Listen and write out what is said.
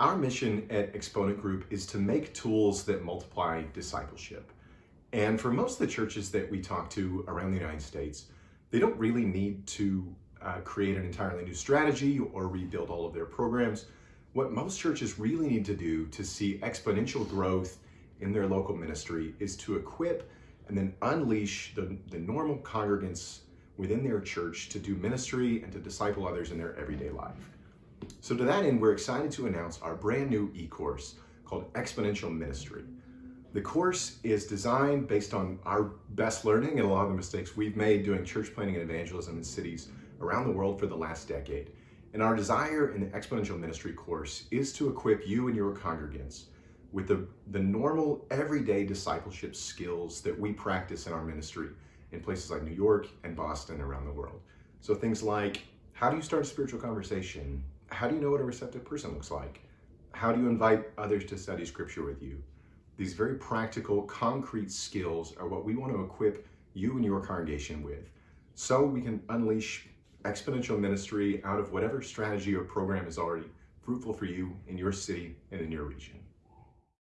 Our mission at Exponent Group is to make tools that multiply discipleship. And for most of the churches that we talk to around the United States, they don't really need to uh, create an entirely new strategy or rebuild all of their programs. What most churches really need to do to see exponential growth in their local ministry is to equip and then unleash the, the normal congregants within their church to do ministry and to disciple others in their everyday life. So to that end, we're excited to announce our brand new e-course called Exponential Ministry. The course is designed based on our best learning and a lot of the mistakes we've made doing church planting and evangelism in cities around the world for the last decade. And our desire in the Exponential Ministry course is to equip you and your congregants with the, the normal everyday discipleship skills that we practice in our ministry in places like New York and Boston around the world. So things like, how do you start a spiritual conversation? How do you know what a receptive person looks like? How do you invite others to study scripture with you? These very practical, concrete skills are what we want to equip you and your congregation with so we can unleash exponential ministry out of whatever strategy or program is already fruitful for you in your city and in your region.